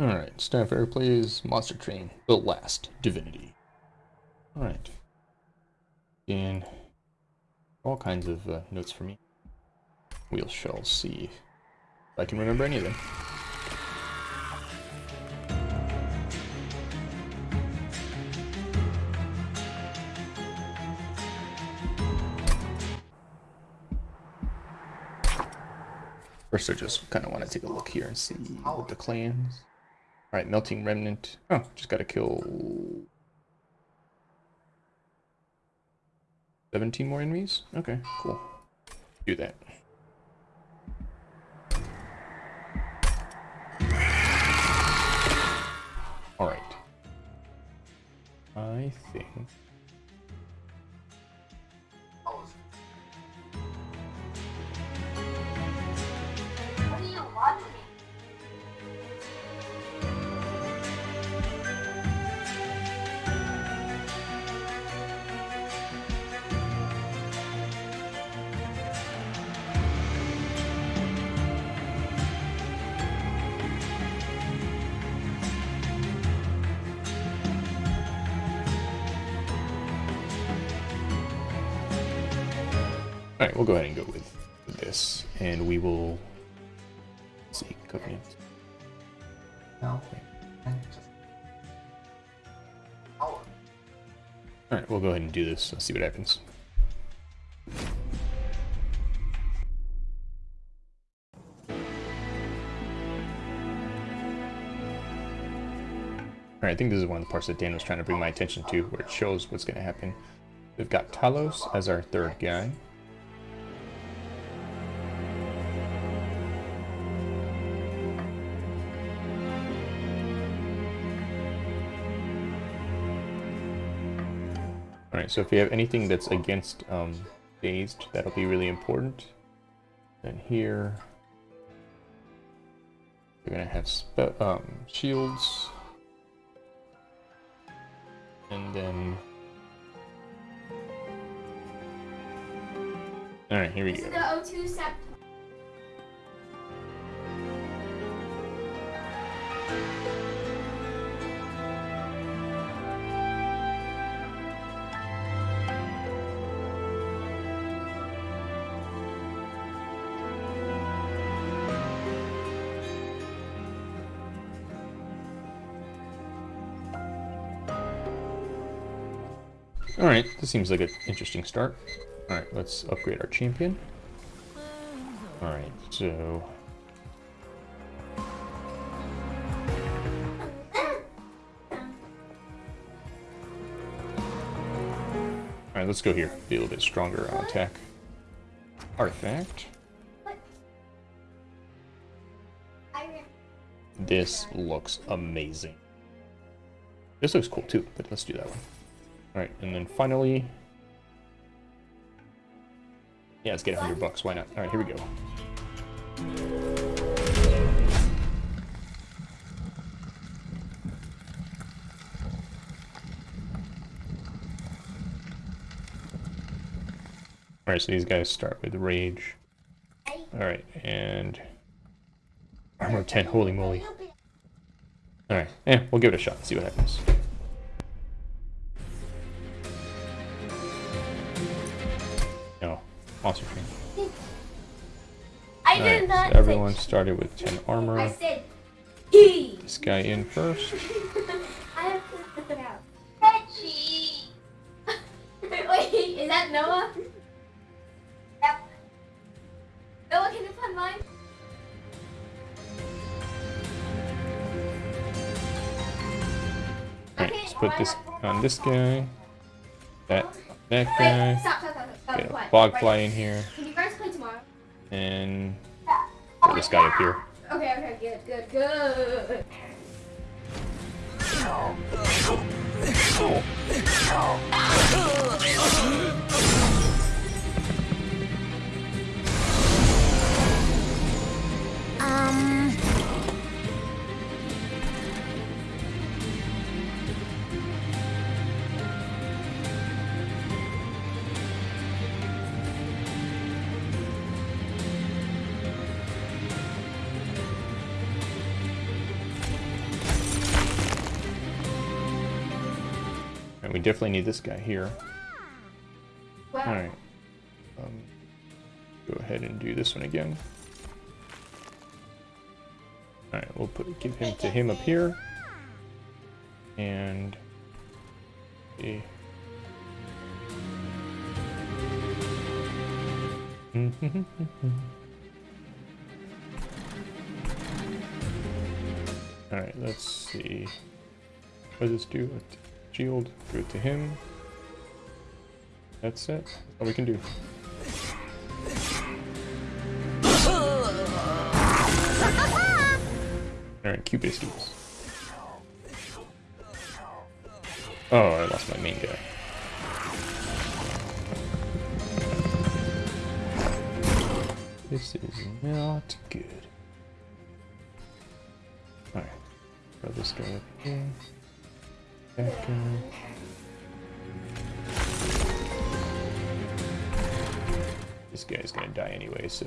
Alright, Starfire plays Monster Train, The Last Divinity. Alright. And all kinds of uh, notes for me. We shall see if I can remember any of them. First, I just kind of want to take a look here and see the clans. Alright, Melting Remnant. Oh, just gotta kill... 17 more enemies? Okay, cool. Do that. Alright. I think... we'll go ahead and go with, with this, and we will see covenant. No. Alright, we'll go ahead and do this. Let's see what happens. Alright, I think this is one of the parts that Dan was trying to bring my attention to, where it shows what's going to happen. We've got Talos as our third guy. Alright, so if you have anything that's against um, dazed, that'll be really important. Then here, you're gonna have spe um, shields. And then... Alright, here we go. Alright, this seems like an interesting start. Alright, let's upgrade our champion. Alright, so... Alright, let's go here. Be a little bit stronger on attack. Artifact. This looks amazing. This looks cool too, but let's do that one. Alright, and then finally... Yeah, let's get 100 bucks, why not? Alright, here we go. Alright, so these guys start with Rage. Alright, and... Armor 10, holy moly. Alright, yeah, we'll give it a shot see what happens. Monster train. I did not so everyone started with 10 I armor. said he. This guy in first. I have to flip it out. Reggie. Wait, is that Noah? Yep. Noah, can you find mine? Okay, let's put this on this guy. That, that Wait, guy. Stop, stop, stop. Get a fly in here. Can you guys play tomorrow? And oh, this guy up here. Okay, okay, good, good, good. Um... we definitely need this guy here. Alright. Um, go ahead and do this one again. Alright, we'll put give him to him up here. And see. Alright, let's see. What does this do? Shield, do it to him. That's it. That's all we can do. Alright, Q biscuits. Oh, I lost my main guy. This is not good. Alright. Throw this guy up here. This guy's gonna die anyway, so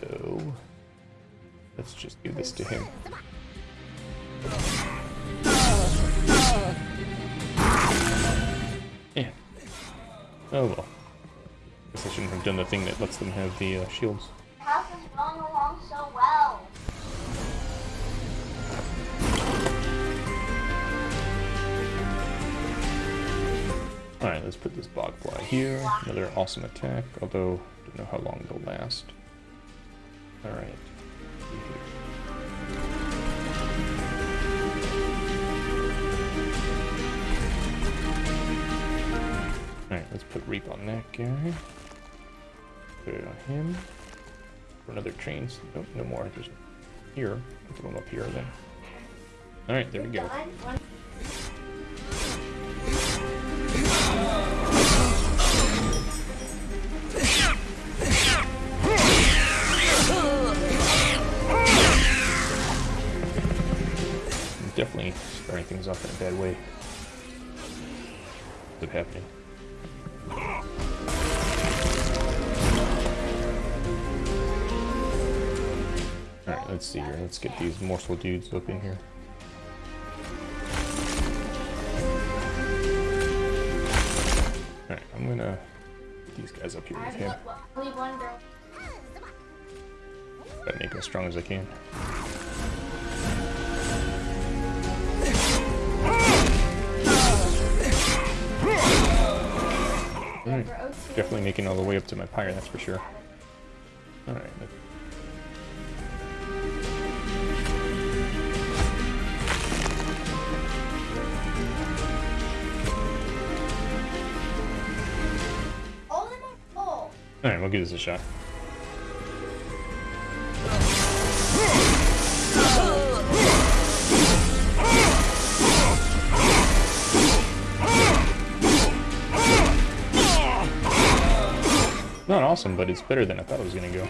let's just do this to him. Yeah. Oh well. I Guess I shouldn't have done the thing that lets them have the uh, shields. Along so well. Alright, let's put this Bogfly here. Another awesome attack, although I don't know how long they'll last. Alright. Alright, let's put Reap on that guy. Put it on him. For another trains. Nope, no more. There's here. Put them up here then. Alright, there we go. Starting things off in a bad way. What's happening? Alright, let's see here. Let's get these morsel dudes up in here. Alright, I'm gonna get these guys up here with him. Gotta make them as strong as I can. Alright, definitely making all the way up to my pyre, that's for sure. Alright, All of them are alright, we'll give this a shot. Awesome, but it's better than I thought it was go.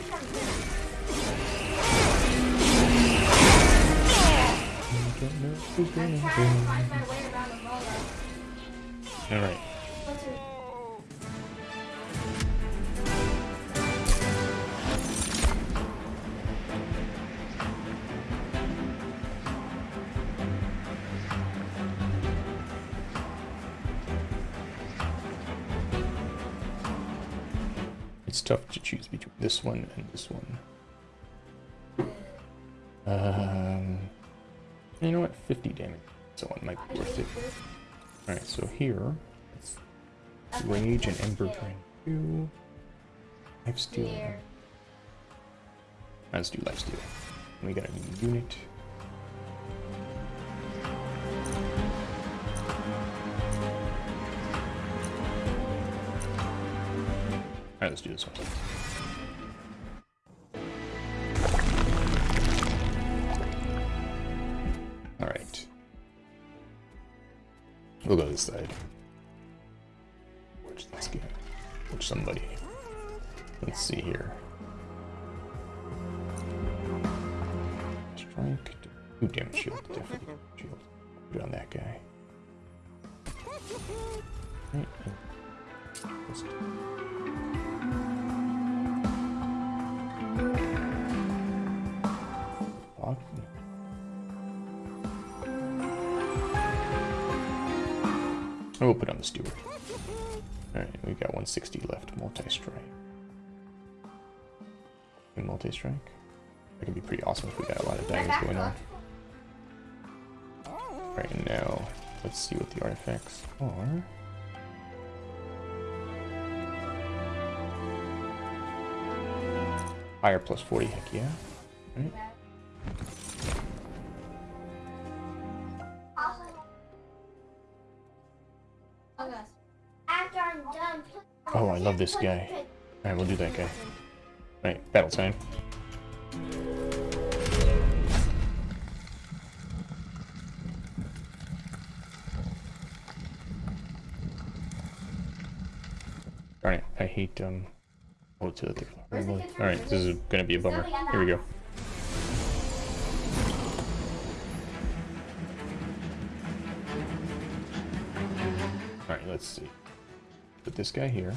Trying to molar. Alright, tough to choose between this one and this one. Um, you know what? 50 damage. So one might be worth it. Alright, so here, Rage and Ember Drain 2. Life Steal. Here. Let's do Life Steal. We got a new unit. Alright, let's do this one. Alright. We'll go this side. Watch this guy. Watch somebody. Let's see here. Strike. Ooh, damage shield. Definitely shield. Put on that guy. Right. I will put on the steward. Alright, we've got 160 left. Multi-strike. Multi-strike? That could be pretty awesome if we got a lot of daggers going on. Right now, let's see what the artifacts are. Fire plus 40, heck yeah. Right. Oh, I love this guy. Alright, we'll do that guy. Alright, battle time. Darn I hate, um... Oh, to the Alright, this is gonna be a bummer. Here we go. Alright, let's see. Put this guy here.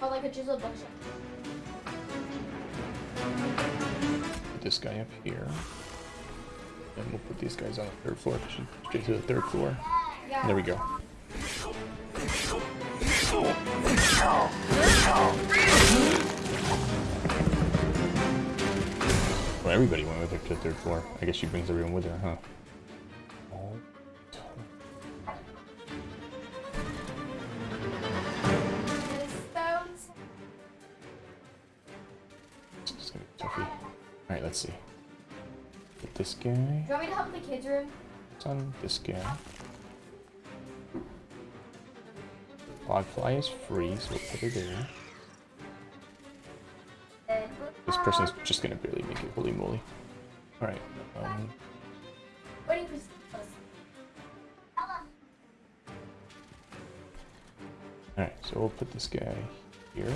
Oh, like a chiseled bookshelf. Put this guy up here. And we'll put these guys on the third floor. Straight to the third floor. Yeah. There we go. Well, everybody went with her to the third floor. I guess she brings everyone with her, huh? All Stones. This is gonna be toughy. Alright, let's see. Put this guy Do you want me to help with the kids' room? on this guy. Bogfly is free, so we'll put it there. This person's just gonna barely make it, holy moly. Alright, um, alright, so we'll put this guy here.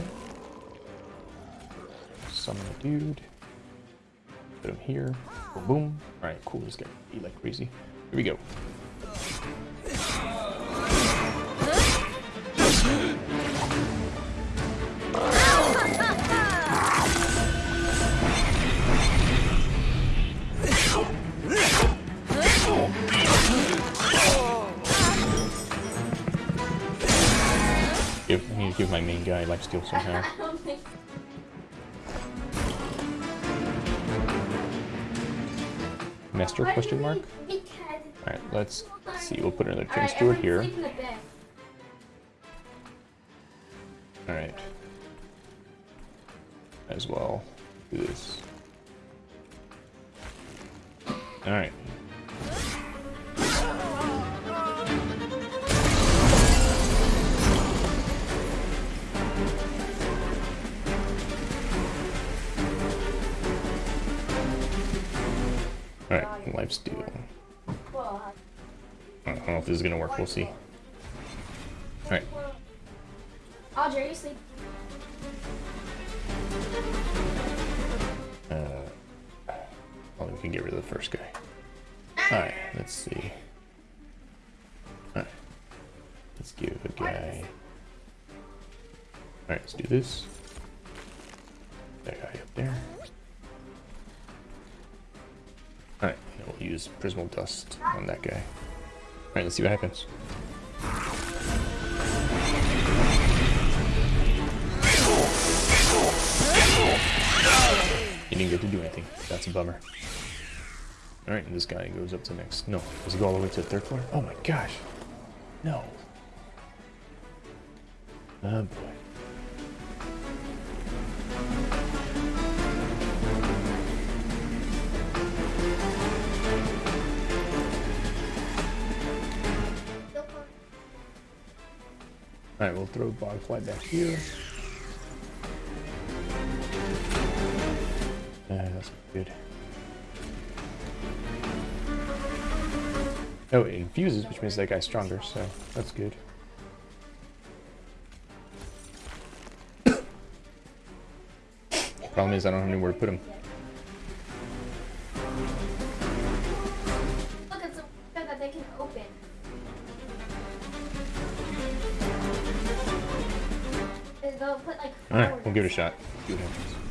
Summon the dude. Put him here. Boom, boom. Alright, cool, this guy eat like crazy. Here we go. need to give my main lifesteal somehow. I don't think. Master question mark? Alright, let's see. We'll put another train steward here. Sleep in the bed. Alright. As well. Do this. Alright. Alright, life steal. I don't know if this is gonna work, we'll see. Alright, Audrey, you sleep. uh, well, we can get rid of the first guy. Alright, let's see. Alright, let's give a guy. Alright, let's do this. That guy up there. Use Prismal Dust on that guy. Alright, let's see what happens. He didn't get to do anything. That's a bummer. Alright, and this guy goes up to next. No, does he go all the way to the third floor? Oh my gosh. No. Oh boy. Alright, we'll throw Bogfly back here. Uh, that's good. Oh, it infuses, which means that guy's stronger, so that's good. Problem is, I don't have anywhere to put him. Shot. See happens.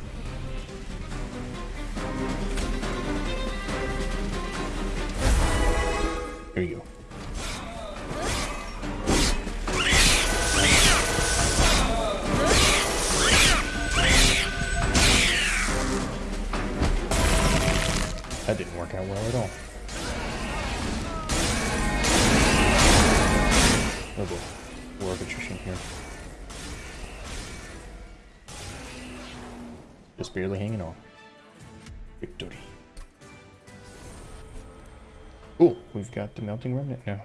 Remnant now.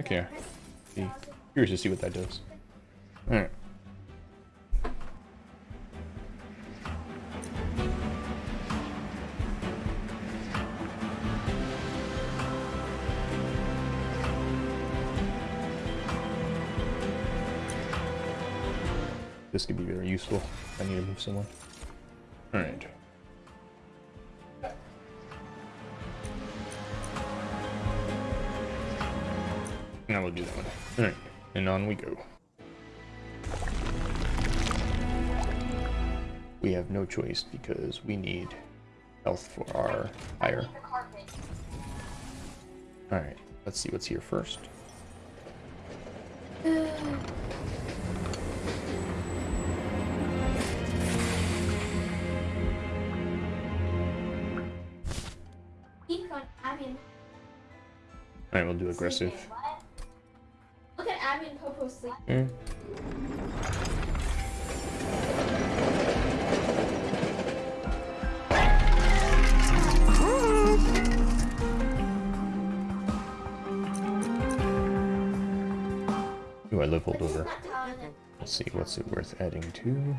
Okay. Be curious to see what that does. Alright. This could be very useful I need to move someone. And on we go. We have no choice because we need health for our hire. Alright, let's see what's here first. Alright, we'll do aggressive. Look at Abby and Popo sleep. Hmm. Ooh, I leveled over. Not telling it. Let's see, what's it worth adding to?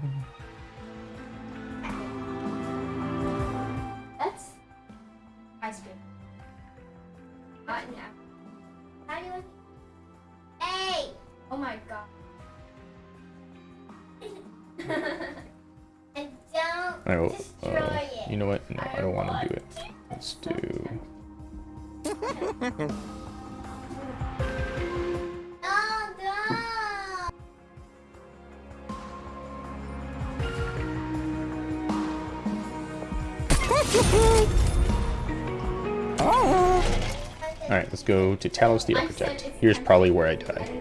Go to Talos the Architect. Here's probably where I died.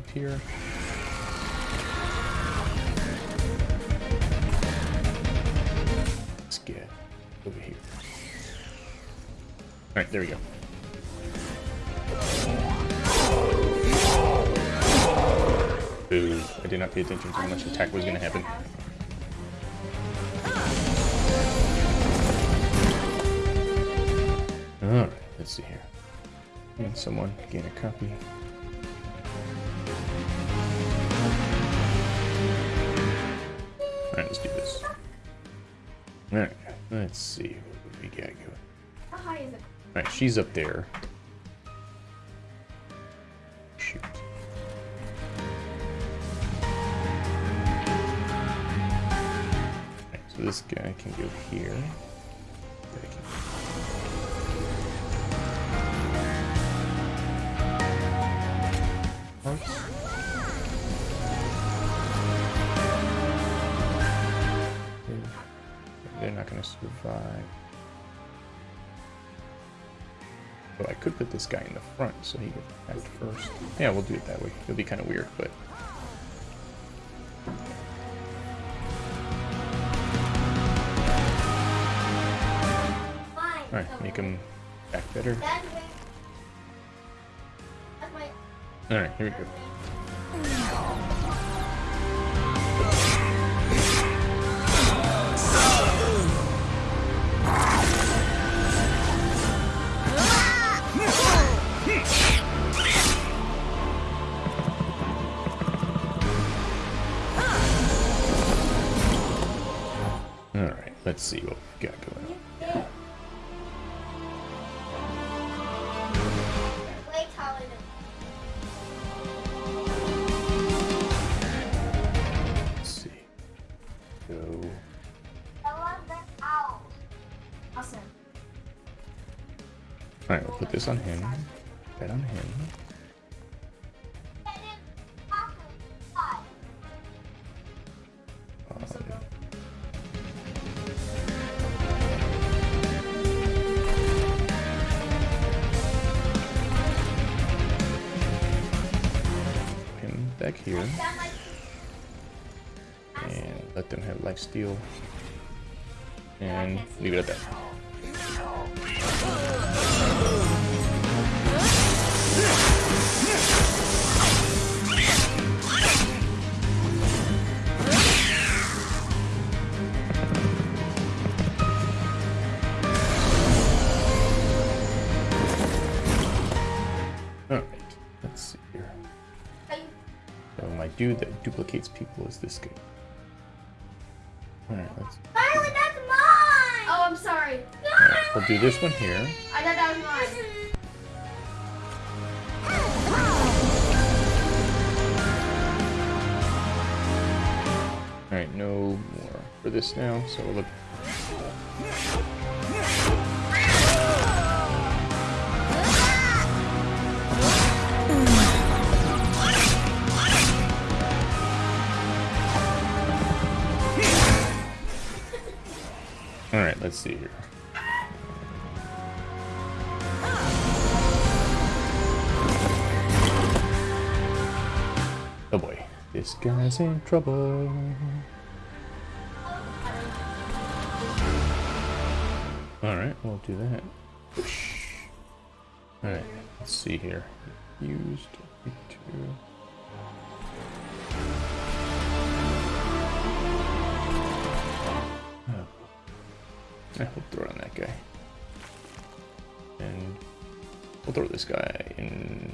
Up here. Let's get over here. Alright, there we go. Ooh, I did not pay attention to how much attack was going to happen. Alright, let's see here. Can someone gain a copy? Let's see what we got going. How high is it? Alright, she's up there. Shoot. Alright, so this guy can go here. Gonna survive. But I could put this guy in the front so he gets attacked first. Yeah, we'll do it that way. It'll be kind of weird, but... Alright, make him back better. That's where. That's my. Alright, here we go. Let's see what we got going steal. And leave it at that. Alright, let's see here. So my dude that duplicates people is this guy. Do this one here. I thought that was mine. Alright, no more for this now, so we'll look this guy's in trouble. Alright, we'll do that. Alright, let's see here. Used two. Oh. Eh, we'll throw on that guy. And we'll throw this guy in.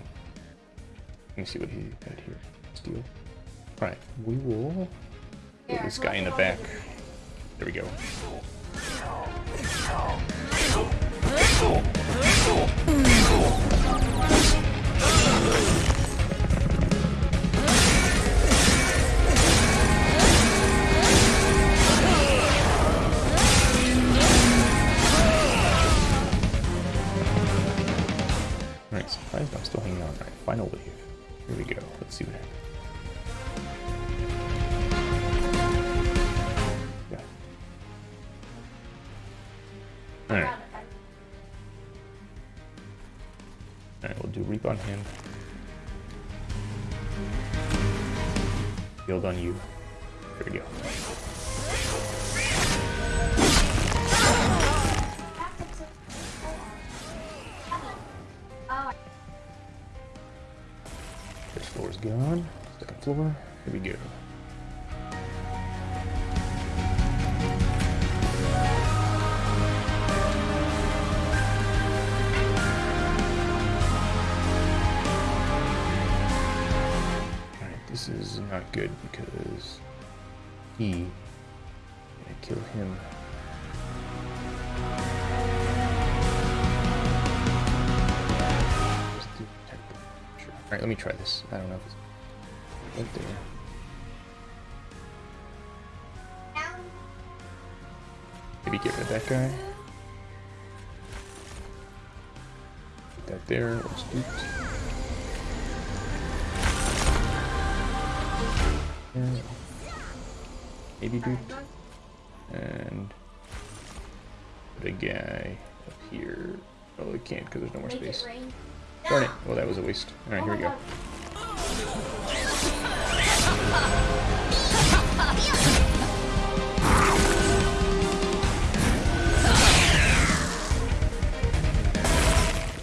Let me see what he had here. Steel. Alright, we will put this guy in the back. There we go. Alright, surprised I'm still hanging on. Alright, final wave. Here we go. Let's see what happens. On you. There we go. First floor is gone. Second floor. Not good because he gonna kill him. Do Sure. Alright, let me try this. I don't know if it's right there. Maybe get rid of that guy. Put that there, or spooked. Yeah. Maybe duped. And put a guy up here. Oh, we can't because there's no more space. Darn it. Well, that was a waste. Alright, here we go.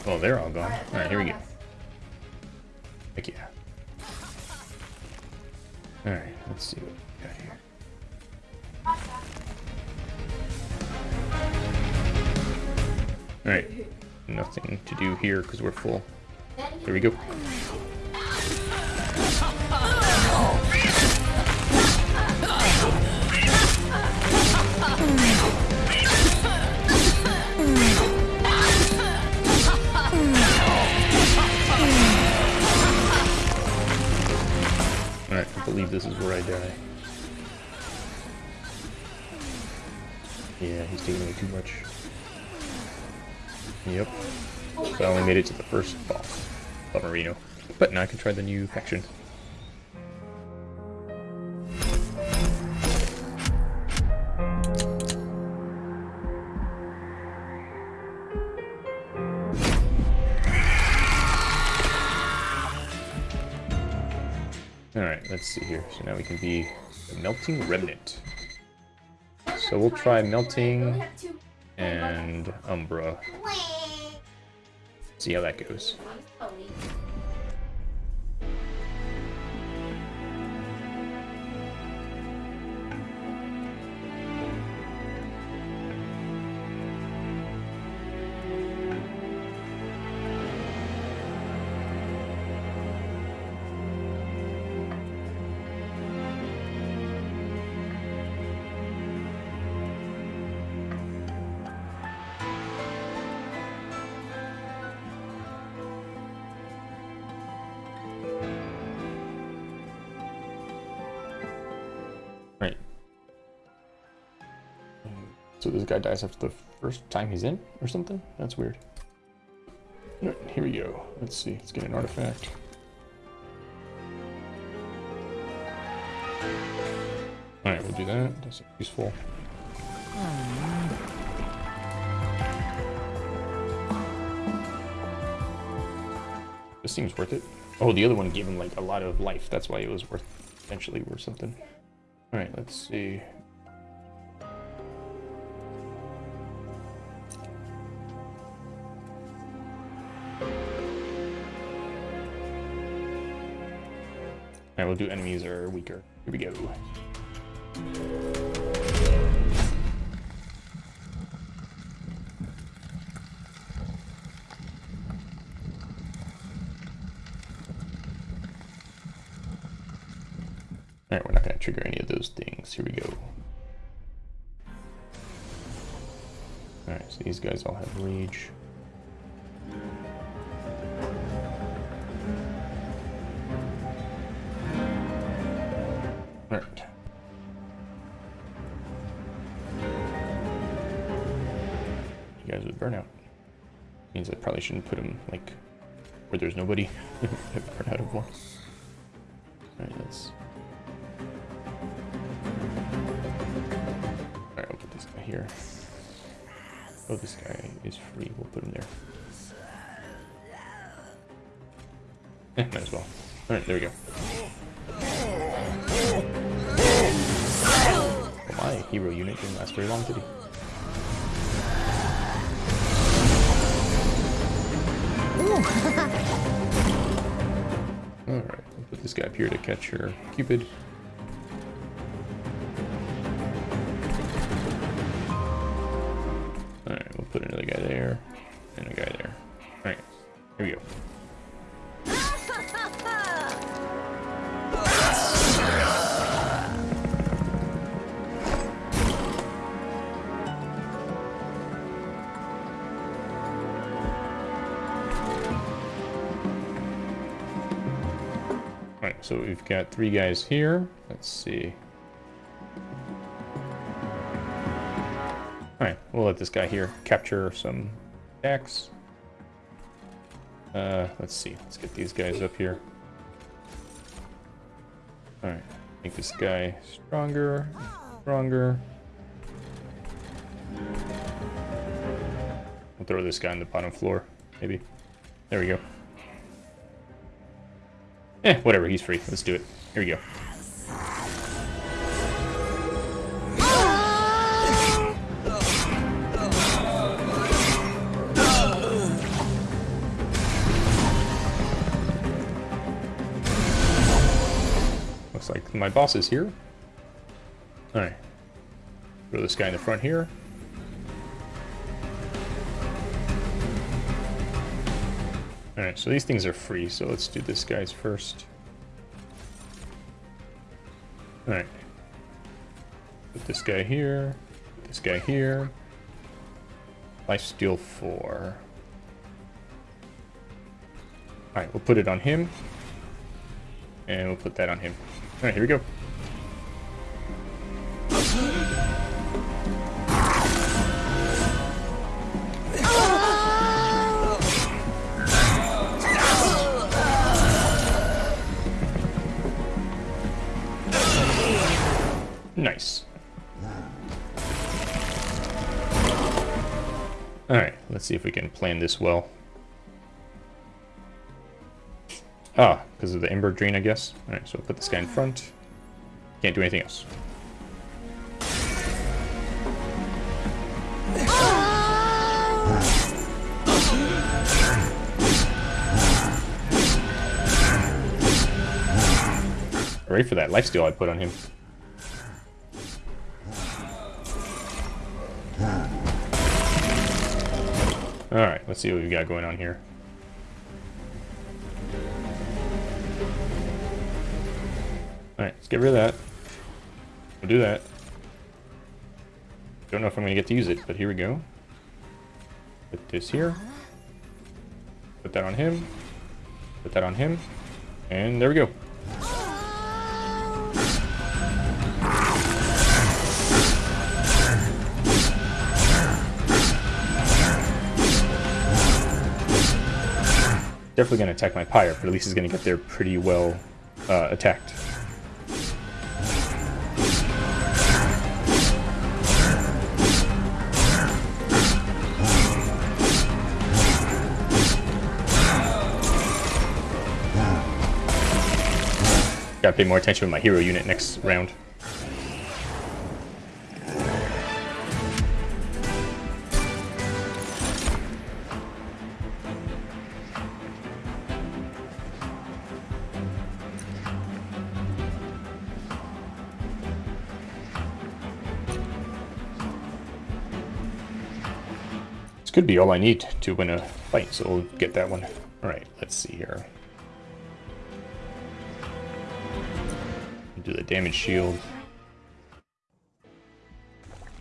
Well, they're all gone. Alright, here we go. Heck yeah. Alright, let's see what we got here. Alright, nothing to do here because we're full. There we go. This is where I die. Yeah, he's taking away too much. Yep. So I only made it to the first boss, Marino. But now I can try the new faction. Alright, let's see here. So now we can be Melting Remnant. So we'll try Melting and Umbra. See how that goes. Guy dies after the first time he's in, or something? That's weird. Here we go. Let's see. Let's get an artifact. Alright, we'll do that. That's useful. This seems worth it. Oh, the other one gave him like a lot of life. That's why it was worth potentially worth something. Alright, let's see. We'll do enemies are weaker. Here we go. Alright, we're not going to trigger any of those things. Here we go. Alright, so these guys all have rage. Probably shouldn't put them, like, where there's nobody. I've burn out of one. Alright, let's... Alright, I'll put this guy here. Oh, this guy is free. We'll put him there. Eh, might as well. Alright, there we go. Well, my hero unit didn't last very long, did he? Up here to catch her Cupid. Got three guys here. Let's see. Alright, we'll let this guy here capture some attacks. Uh, let's see. Let's get these guys up here. Alright, make this guy stronger, stronger. We'll throw this guy on the bottom floor, maybe. There we go. Eh, whatever, he's free. Let's do it. Here we go. Looks like my boss is here. Alright. Throw this guy in the front here. Alright, so these things are free, so let's do this guy's first. Alright. Put this guy here, this guy here. Lifesteal 4. Alright, we'll put it on him. And we'll put that on him. Alright, here we go. Let's see if we can plan this well. Ah, because of the Ember Drain, I guess. Alright, so I'll put this guy in front. Can't do anything else. Ready for that lifesteal I put on him. Let's see what we've got going on here. Alright, let's get rid of that. We'll do that. Don't know if I'm going to get to use it, but here we go. Put this here. Put that on him. Put that on him. And there we go. Definitely going to attack my pyre, but at least he's going to get there pretty well uh, attacked. Gotta pay more attention with my hero unit next round. Could be all I need to win a fight, so we'll get that one. Alright, let's see here. Do the damage shield.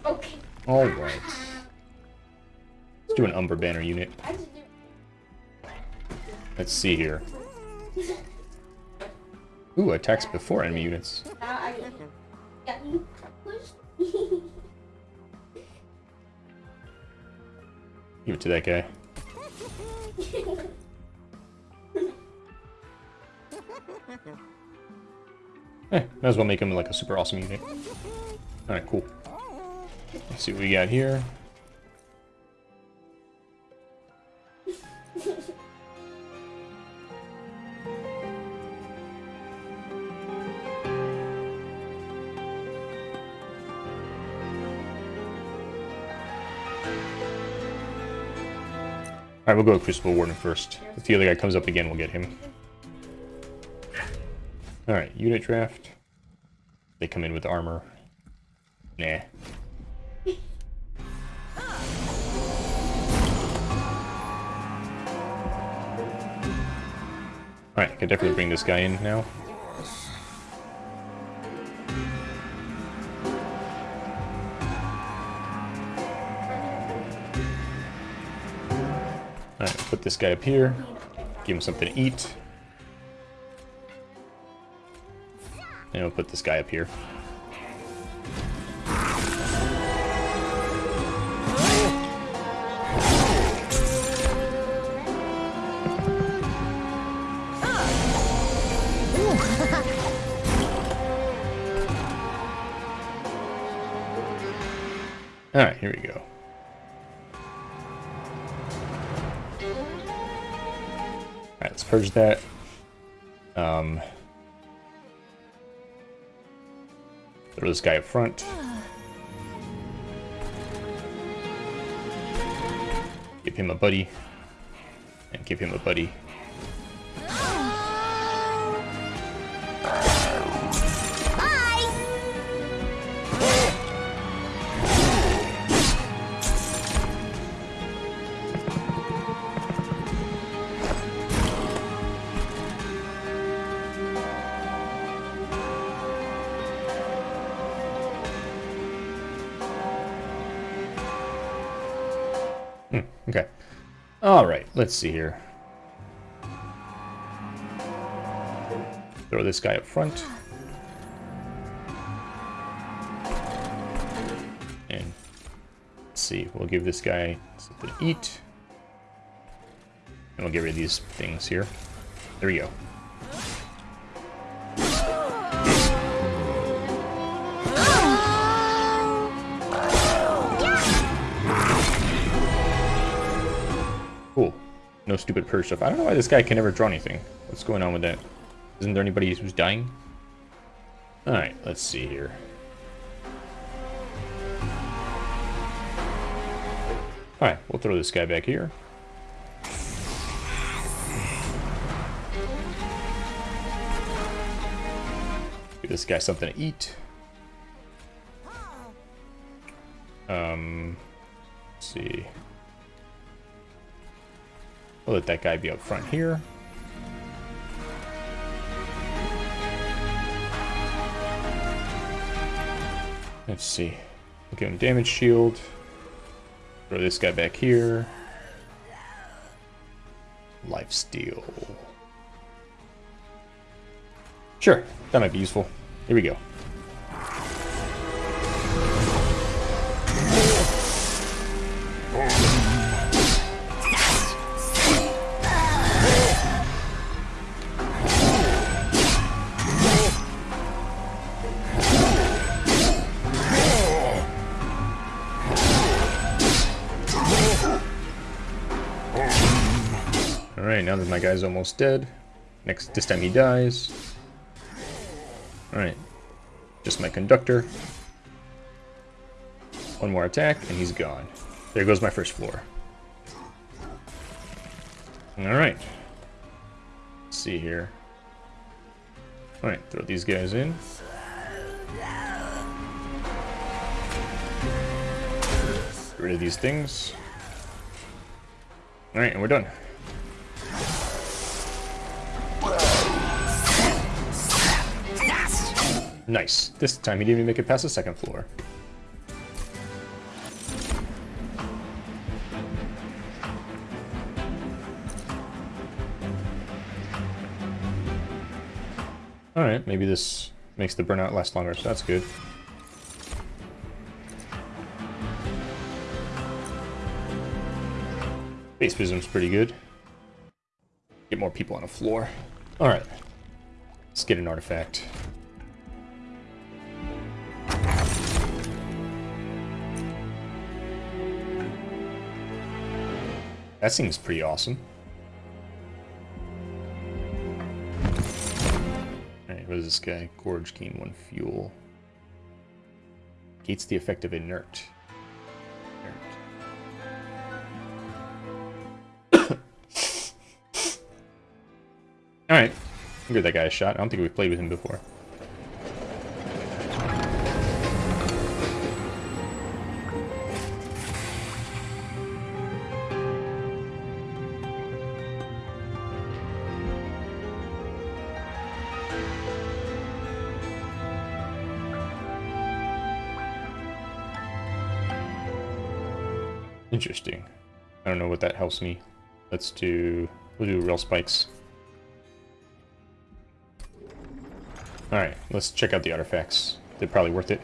Okay. Alright. Let's do an Umber Banner unit. I just do. Let's see here. Ooh, attacks before enemy units. Give it to that guy. Eh, might as well make him like a super awesome unit. Alright, cool. Let's see what we got here. Alright, we'll go with Crucible Warden first. If the other guy comes up again, we'll get him. Alright, unit draft. They come in with armor. Nah. Alright, I can definitely bring this guy in now. Put this guy up here. Give him something to eat. And we'll put this guy up here. Alright, here we go. Purge that. Um, throw this guy up front. Give him a buddy. And give him a buddy. let's see here. Throw this guy up front. And let's see, we'll give this guy something to eat. And we'll get rid of these things here. There we go. Cool. No stupid purge stuff. I don't know why this guy can never draw anything. What's going on with that? Isn't there anybody who's dying? Alright, let's see here. Alright, we'll throw this guy back here. Give this guy something to eat. Um, see. We'll let that guy be up front here. Let's see. We'll give him damage shield. Throw this guy back here. Life steal. Sure, that might be useful. Here we go. My guy's almost dead. Next, this time he dies. Alright. Just my conductor. One more attack, and he's gone. There goes my first floor. Alright. Let's see here. Alright, throw these guys in. Get rid of these things. Alright, and we're done. Nice. This time he didn't even make it past the second floor. Alright, maybe this makes the burnout last longer, so that's good. Base Prism's pretty good. Get more people on a floor. Alright. Let's get an artifact. That seems pretty awesome. Alright, what is this guy? Gorge gain one fuel. Gates the effect of inert. inert. Alright. I'll give that guy a shot. I don't think we've played with him before. Interesting. I don't know what that helps me. Let's do... We'll do real spikes. Alright, let's check out the artifacts. They're probably worth it.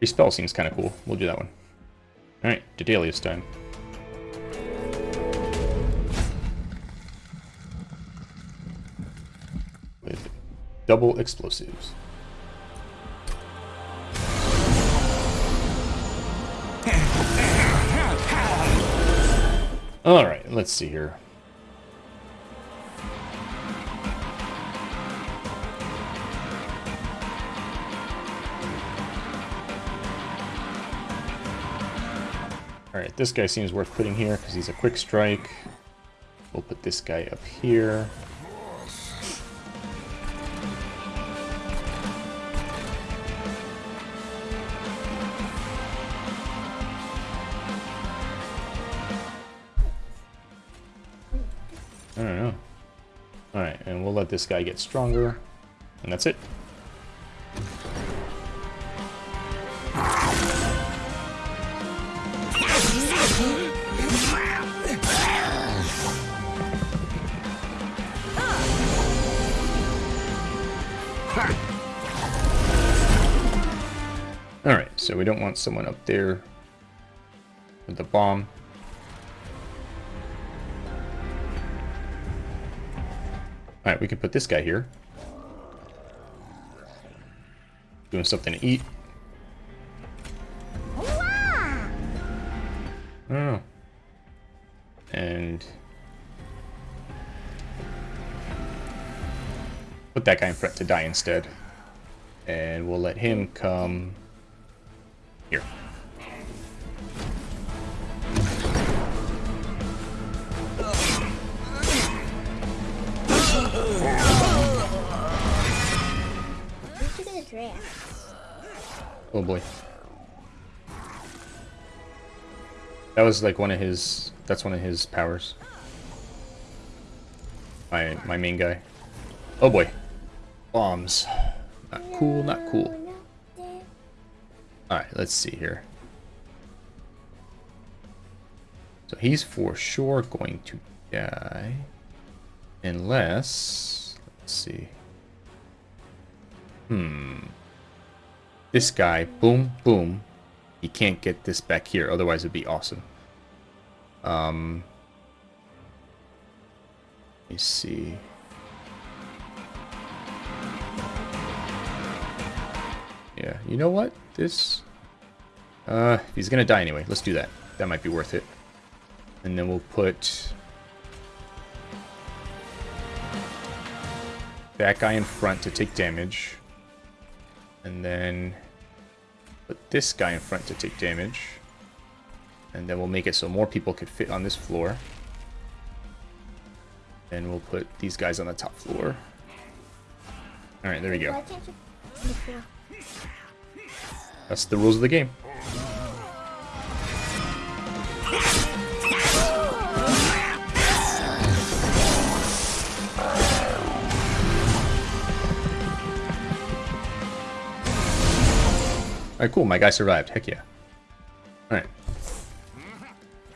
Respell seems kind of cool. We'll do that one. Alright, Dedalius time. With double explosives. Alright, let's see here. Alright, this guy seems worth putting here because he's a quick strike. We'll put this guy up here. I don't know. Alright, and we'll let this guy get stronger. And that's it. We don't want someone up there with the bomb. Alright, we can put this guy here. Doing something to eat. Know. And... Put that guy in front to die instead. And we'll let him come... Here. Oh boy. That was like one of his. That's one of his powers. My my main guy. Oh boy. Bombs. Not cool. Not cool. All right. Let's see here. So he's for sure going to die, unless. Let's see. Hmm. This guy, boom, boom. He can't get this back here, otherwise it'd be awesome. Um, let me see. Yeah, you know what? This, uh, he's gonna die anyway. Let's do that. That might be worth it. And then we'll put that guy in front to take damage. And then put this guy in front to take damage. And then we'll make it so more people could fit on this floor. And we'll put these guys on the top floor. Alright, there we go. That's the rules of the game. Alright, cool. My guy survived. Heck yeah. Alright.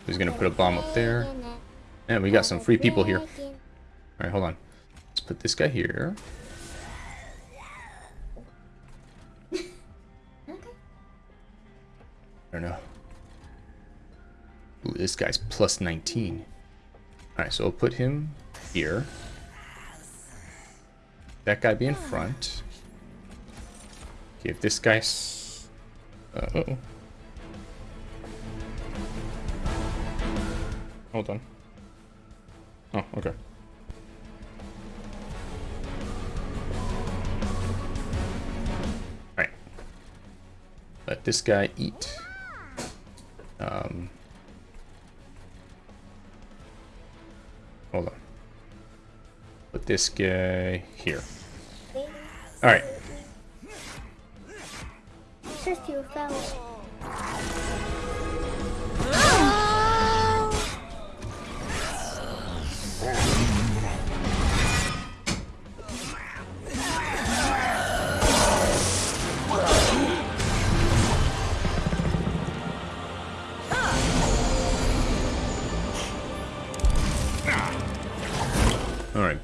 He's gonna put a bomb up there. And we got some free people here. Alright, hold on. Let's put this guy here. I don't know. Ooh, this guy's plus 19. Alright, so we'll put him here. That guy be in front. Give this guy... Uh, uh-oh. Hold on. Oh, okay. Alright. Let this guy eat. Um, hold on. Put this guy here. Alright. Says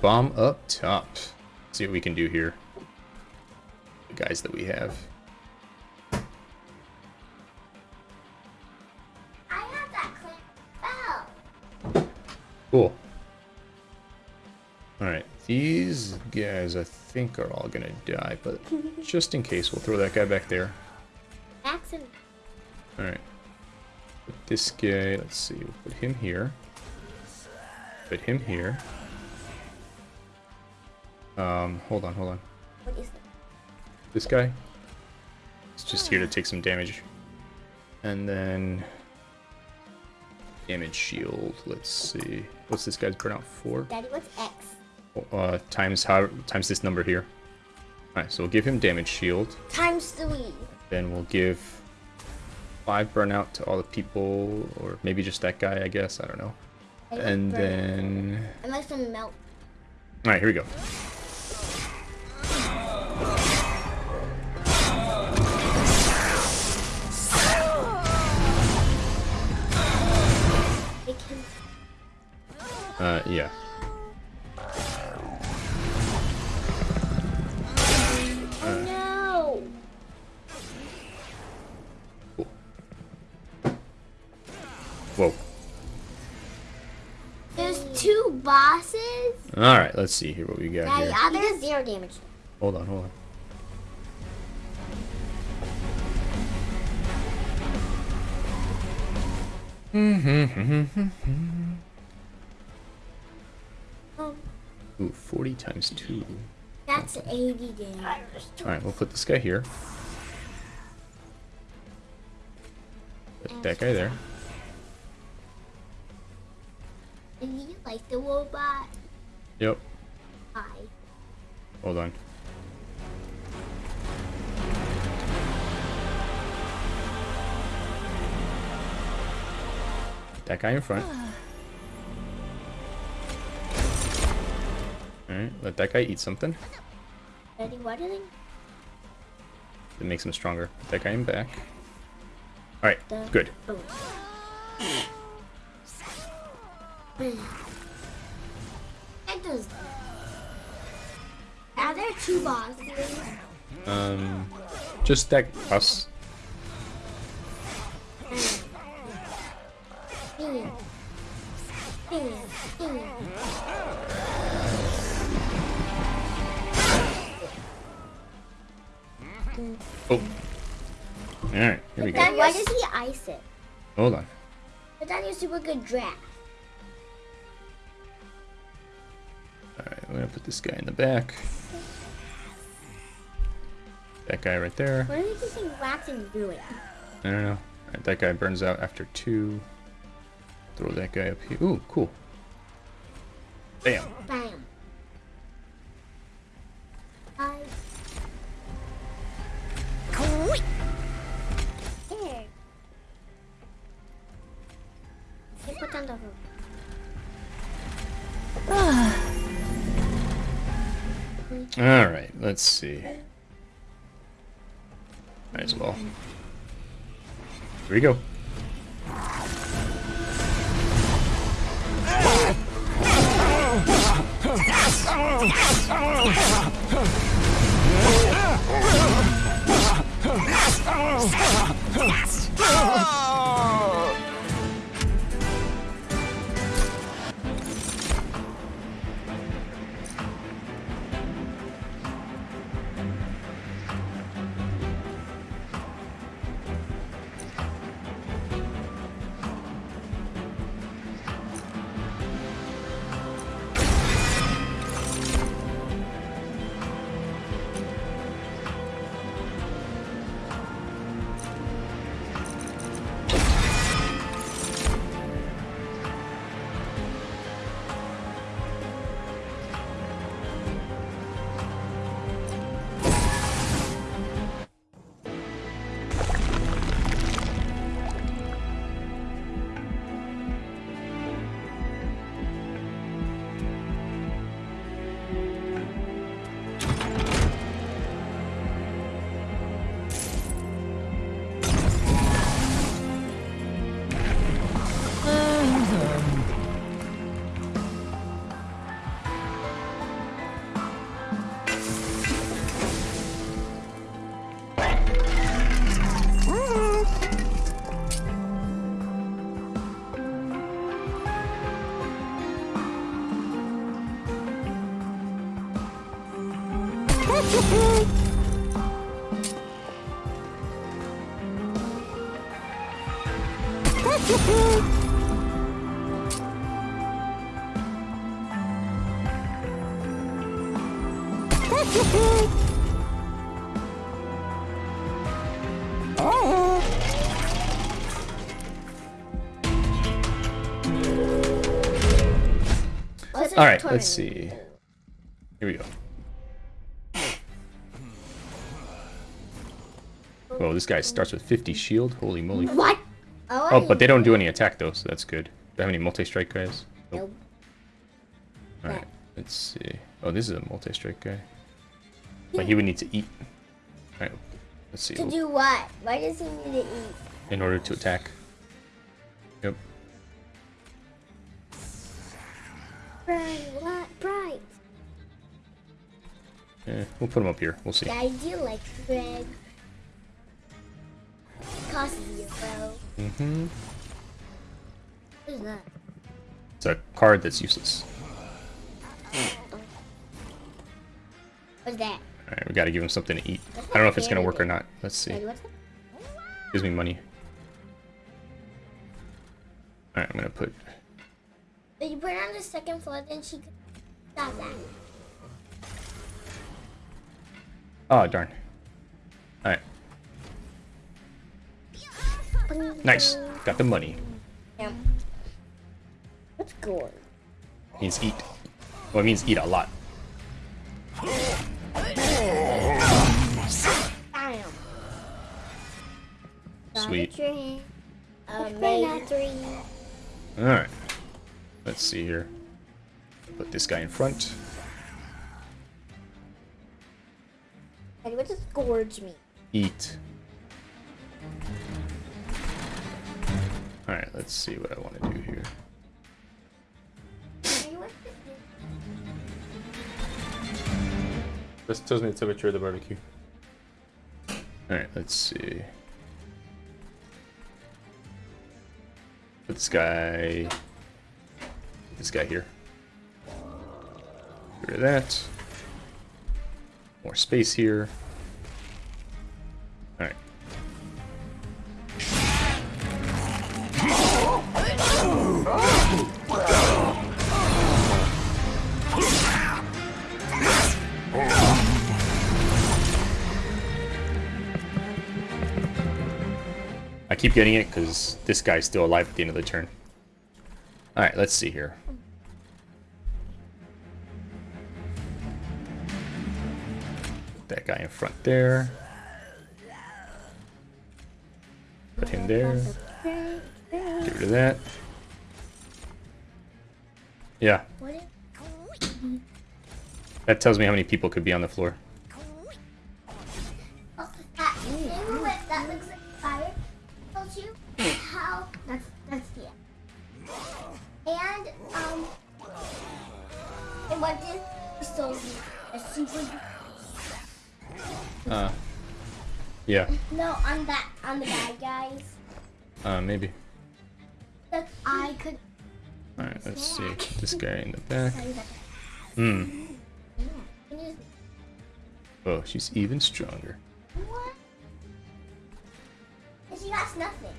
bomb up top. see what we can do here. The guys that we have. I have that clip fell. Cool. Alright, these guys I think are all gonna die, but just in case, we'll throw that guy back there. Alright. Put this guy, let's see, we'll put him here. Put him here. Um, hold on, hold on. What is that? This guy. It's just here to take some damage. And then... Damage shield, let's see. What's this guy's burnout for? Daddy, what's X? Uh, times how times this number here. Alright, so we'll give him damage shield. Times three. Then we'll give five burnout to all the people, or maybe just that guy, I guess. I don't know. I And then like some. Alright, here we go. Uh, yeah. Two bosses. Alright, let's see here what we got Yeah, here. the other zero damage. Hold on, hold on. Oh, Ooh, 40 times 2. that's 80 damage. Alright, we'll put this guy here. Put that guy there. And you like the robot? Yep. Hi. Hold on. That guy in front. Alright, let that guy eat something. Ready? What are they? That makes him stronger. Put that guy in back. Alright, good. Boom. That does. Are there two bosses? Um, just that us. Oh. Alright, here we go. Why does he ice it? Hold on. But then you're super good draft. Alright, we're gonna put this guy in the back. That guy right there. What are they using wax and glue it? I don't know. Alright, that guy burns out after two. Throw that guy up here. Ooh, cool. Bam. Bam. I. Here. Hey, put down the hook. Alright, let's see. Might as well. Here we go. Oh! What's a Alright, let's see. This guy starts with 50 shield. Holy moly. What? Oh, but they don't do any attack though, so that's good. Do they have any multi-strike guys? Nope. Alright, let's see. Oh, this is a multi-strike guy. But he would need to eat. Alright, let's see. To do what? Why does he need to eat? In order to attack. Yep. Bright, what? Bright. Eh, we'll put him up here. We'll see. I do like Greg. Costs zero. Mm-hmm. Who's that? It's a card that's useless. What's that? Alright, we gotta give him something to eat. I don't know if it's gonna work or not. Let's see. Gives me money. Alright, I'm gonna put... If you put it on the second floor, then she could stop that. Oh, darn. Alright, nice. Got the money. Yeah. What's gold? Means eat. Well, it means eat a lot. Bam. Sweet. Tree. Omega three. Alright. Let's see here. Put this guy in front. Hey, what does gorge mean? Eat. Alright, let's see what I want to do here. This? Tells me the temperature of the barbecue. Alright, let's see. Put this guy... put This guy here. Get rid of that. More space here. Alright. Keep getting it because this guy's still alive at the end of the turn. Alright, let's see here. That guy in front there. Put him there. Get rid of that. Yeah, that tells me how many people could be on the floor. Uh, yeah, no on that on the bad guys uh, maybe. that I could Alright, let's see. This guy in the back. tell you that. Hmm. Oh, she's even stronger. What? She got nothing.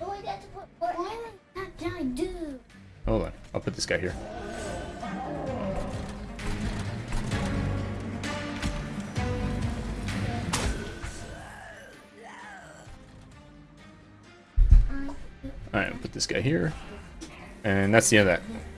Oh, I got to put I do? Hold on, I'll put this guy here. Uh, Alright, I'll put this guy here. And that's the end of that.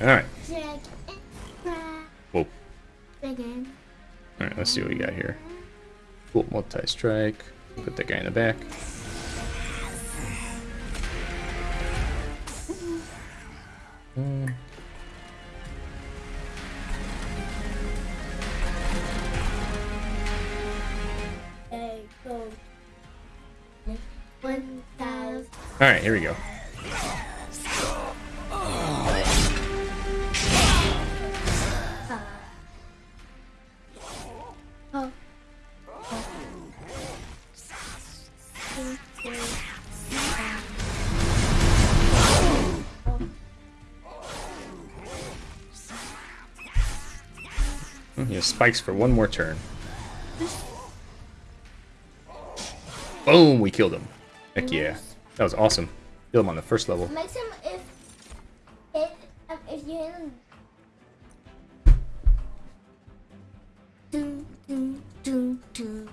Alright. Drag and crack Whoa. again. Alright, let's see what we got here. Cool, multi-strike. Put that guy in the back. Hey, go. One thousand. Alright, here we go. He has spikes for one more turn. Boom, we killed him. Heck yeah. That was awesome. Kill him on the first level. Makes him if hit um, if you hit him. Dun, dun, dun, dun.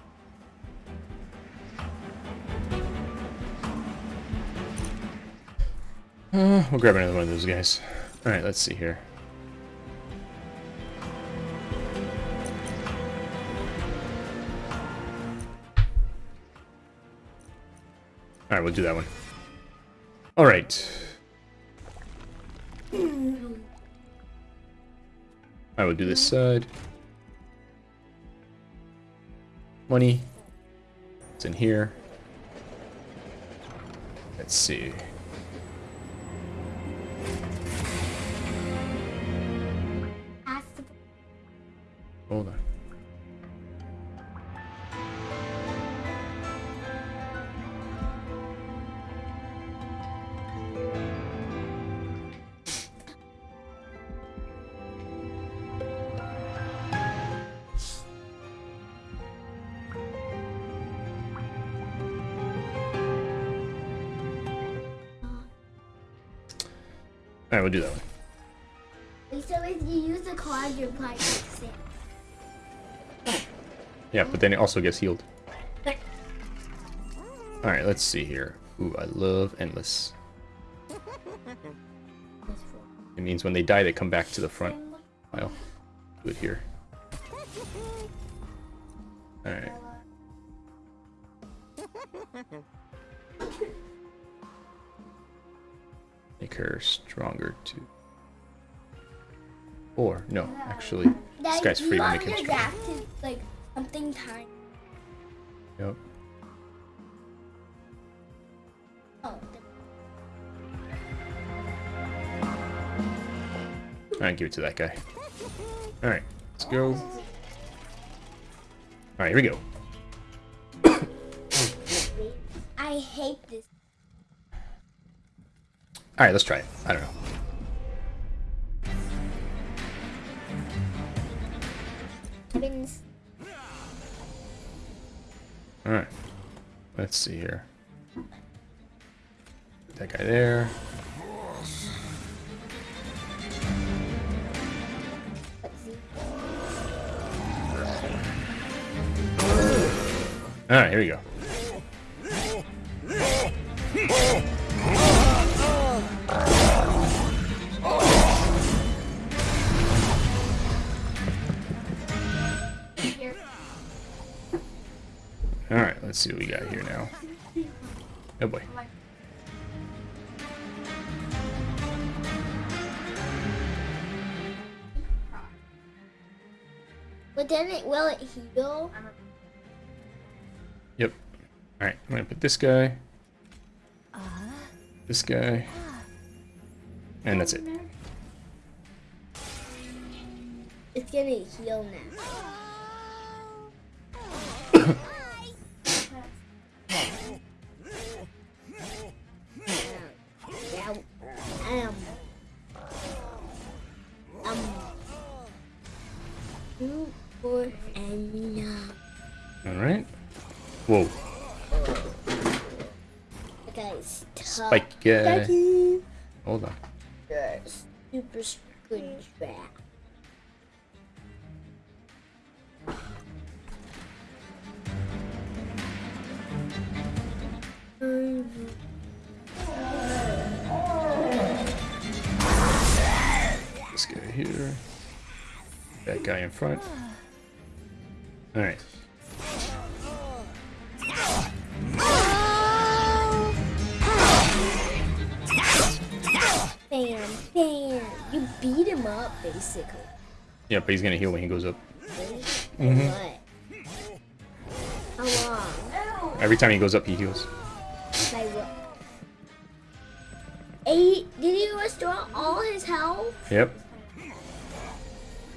Uh, we'll grab another one of those guys. Alright, let's see here. We'll do that one. Alright. I will do this side. Money. It's in here. Let's see. Then it also gets healed. Alright, let's see here. Ooh, I love Endless. It means when they die, they come back to the front. I'll do it here. Alright. Make her stronger too. Or, no, actually, this guy's free to make him stronger. To that guy. Alright, let's go. Alright, here we go. I hate this. Alright, let's try it. I don't know. Alright. Let's see here. Alright, here we go. Alright, let's see what we got here now. Oh boy. But then it will it heal? Alright, I'm gonna put this guy. This guy. And that's it. It's gonna heal now. Spike guy. Daddy. Hold on. You're super good trap. This guy here. That guy in front. Alright. Basically. Yeah, but he's gonna heal when he goes up. Really? Mm-hmm. What? Every time he goes up, he heals. By what? Eight? Did he restore all his health? Yep.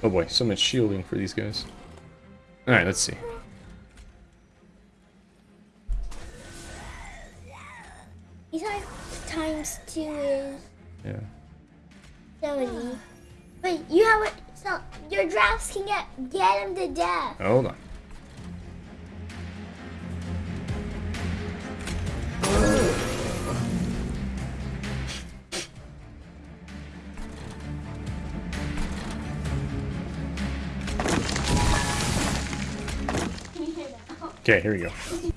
Oh boy, so much shielding for these guys. Alright, let's see. He's like times two is Yeah. 70. But you have it. So your drafts can get get him to death. Hold on. Okay, here we go.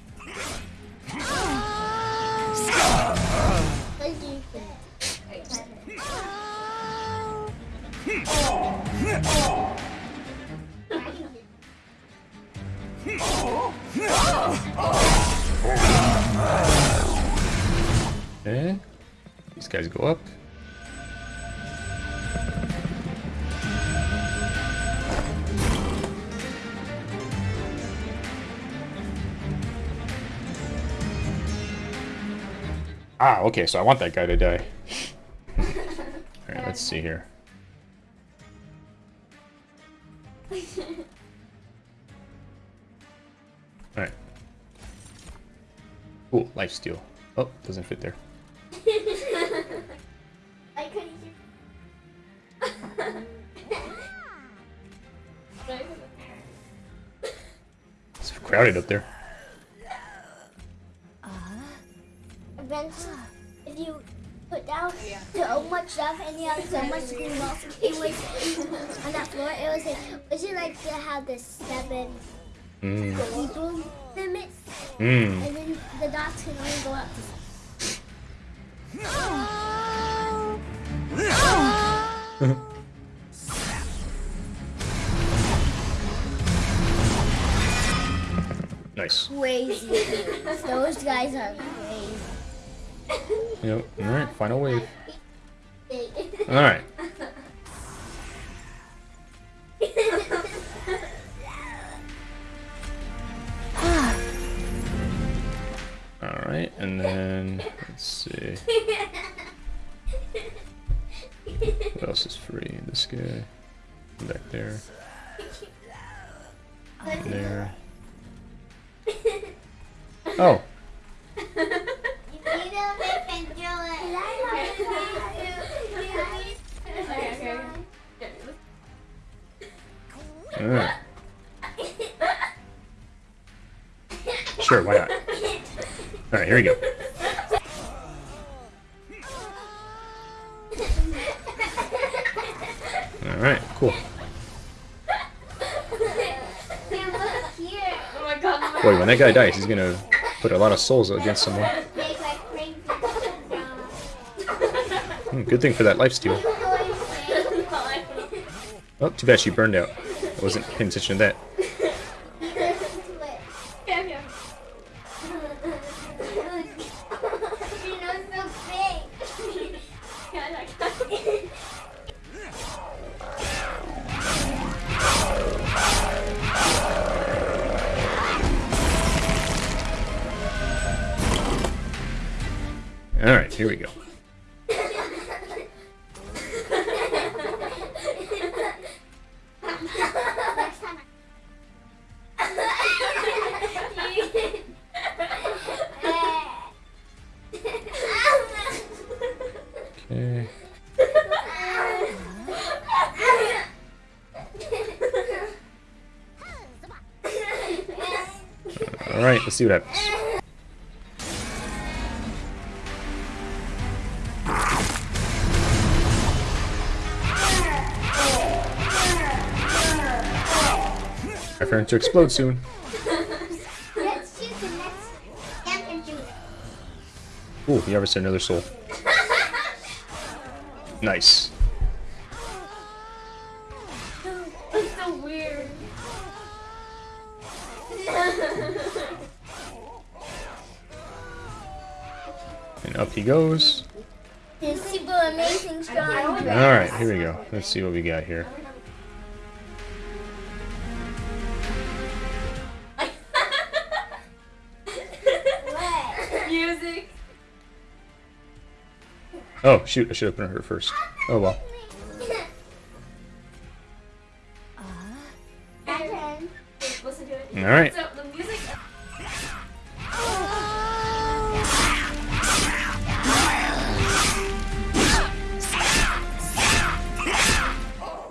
Okay. These guys go up. Ah, okay, so I want that guy to die. Alright, let's see here. Cool, life steal. Oh, doesn't fit there. I couldn't. It's crowded up there. Eventually, if you put down so much stuff and you have so much green balls, it was on that floor. It was like, would you like to have the seven Mm. people limit, Mm. and then the dots can only go up to Nice. crazy. Those guys are crazy. Yep. Alright, final wave. Alright. And then let's see. What else is free? This guy. Back there. There. Oh. Sure, why not? Alright, here we go. Alright, cool. Boy, when that guy dies, he's gonna put a lot of souls against someone. Hmm, good thing for that life lifesteal. Oh, too bad she burned out. I wasn't paying attention to that. Here we go. Okay. Alright, let's see what happens. For to explode soon. Let's choose the next champion shooter. Ooh, he harvested another soul. Nice. It's so weird. And up he goes. The super amazing strong. Alright, here we go. Let's see what we got here. Shoot, I should have put her first. Oh well. Uh, My turn. Listen to it. Alright. So.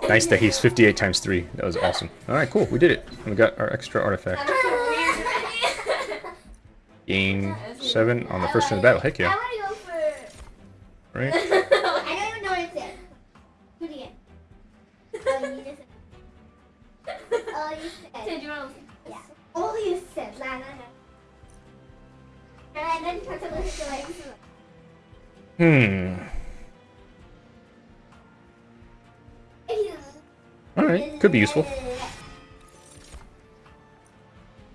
Nice that he's 58 times 3. That was awesome. Alright, cool. We did it. We got our extra artifact. Gain 7 on the first turn of the battle. Heck yeah. Be useful.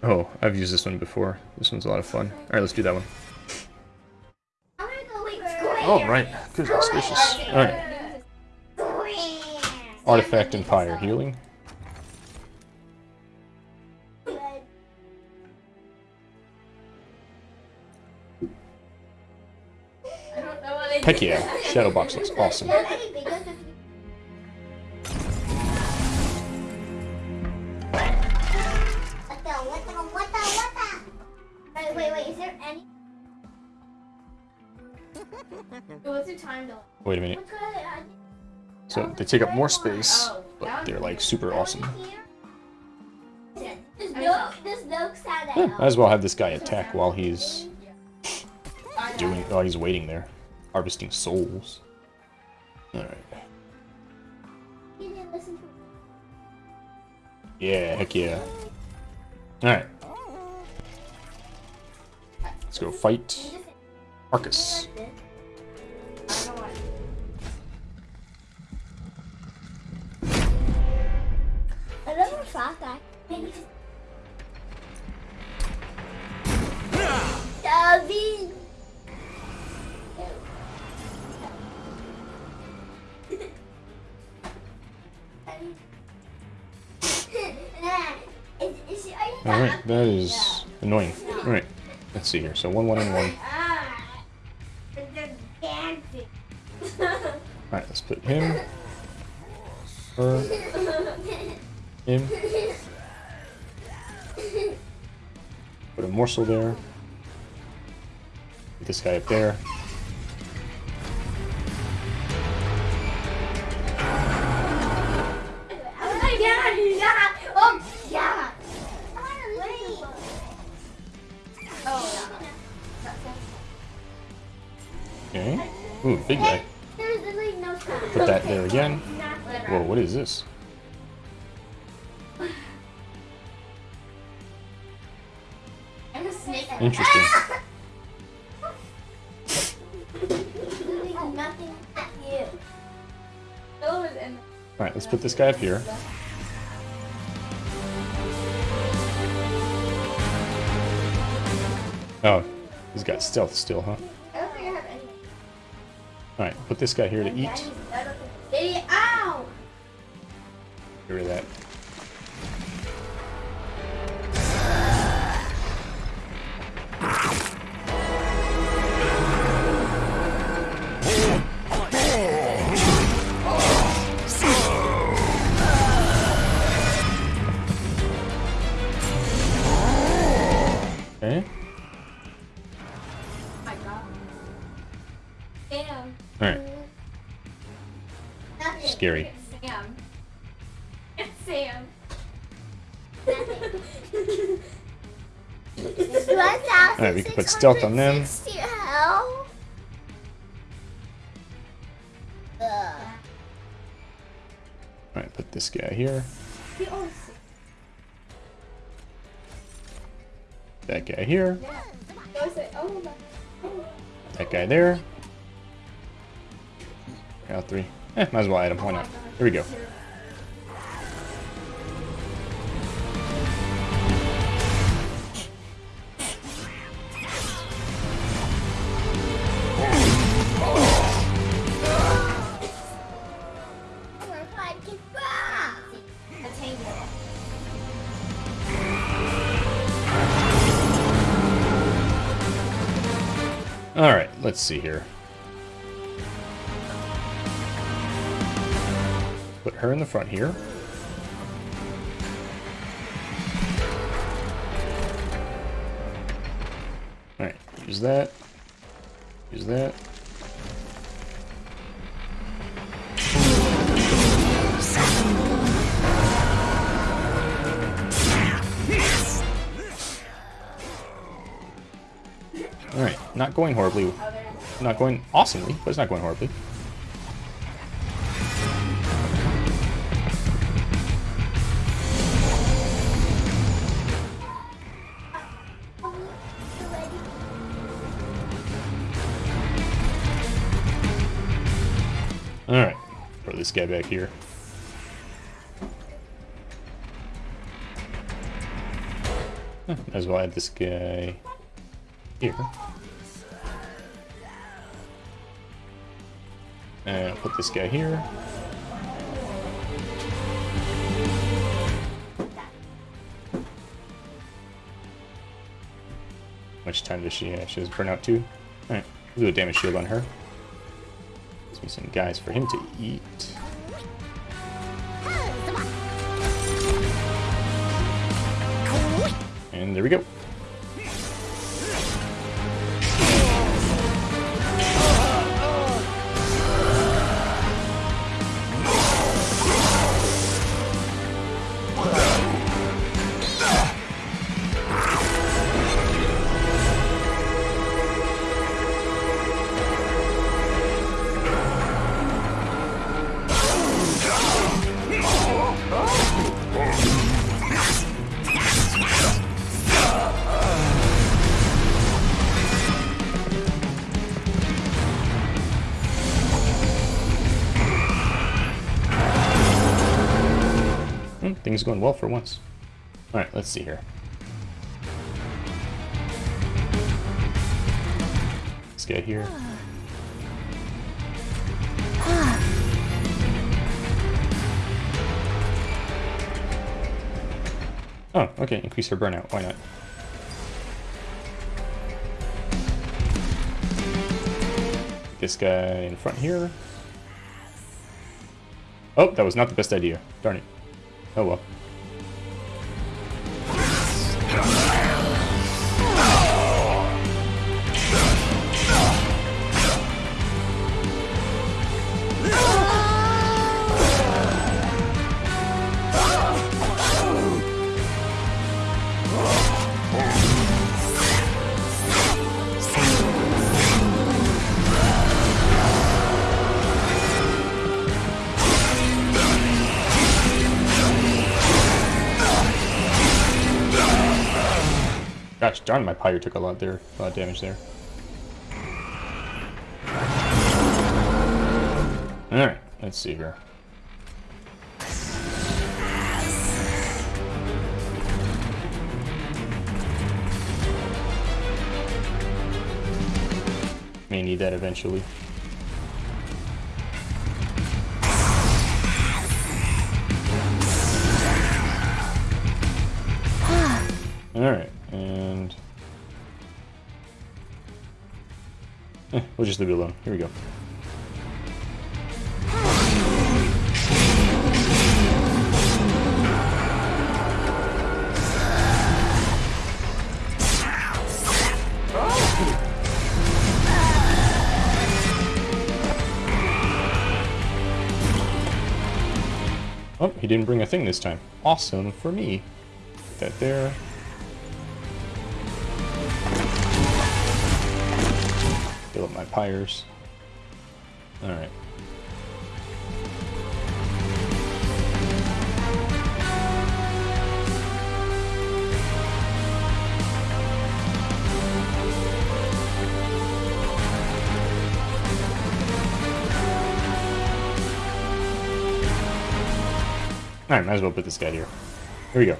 Oh, I've used this one before. This one's a lot of fun. Alright, let's do that one. I'm gonna go wait square. Oh, right. Goodness. Alright. Artifact healing. Know what I Heck yeah. Shadow box looks awesome. Wait, wait, wait, is there any? What's your time though? Wait a minute. What's going on? So oh, they take up more space, but they're like super awesome. There's no, there's no sound Yeah, might as well have this guy attack while he's doing while he's waiting there. Harvesting souls. Alright. You didn't listen to Yeah, heck yeah. Alright. Let's go fight Arcus. I don't know what. I never thought that. Maybe just. David. Alright, that is annoying. Alright, let's see here. So one, one, and one. Ah, it's just dancing. Alright, let's put him, her, him. Put a morsel there. Put this guy up there. Okay. Ooh, big guy. Put that there again. Whoa, what is this? Interesting. Alright, let's put this guy up here. Oh, he's got stealth still, huh? Alright, put this guy here to eat. Get rid of that. Okay. Scary. It's Sam. It's Sam. Alright, we can put stealth on them. 1,660 health. Alright, put this guy here. That guy here. Yeah. I always say, my. That guy there. Got three. Eh, might as well add him. Why not? Here we go. Alright, let's see here. Her in the front here. Alright, use that. Use that. Alright, not going horribly. Not going awesomely, but it's not going horribly. guy back here. Huh, might as well add this guy here. And I'll put this guy here. much time does she, uh, she has burnout too? Alright, we'll do a damage shield on her. Give me some guys for him to eat. There we go. Things going well for once. Alright, let's see here. Let's get here. Oh, okay, increase her burnout, why not? This guy in front here. Oh, that was not the best idea. Darn it. Oh well. Pyre took a lot there, a lot of damage there. Alright, let's see here. May need that eventually. We'll just leave it alone. Here we go. Oh, he didn't bring a thing this time. Awesome for me. Put that there. Pyres. Alright. Alright, might as well put this guy here. Here we go.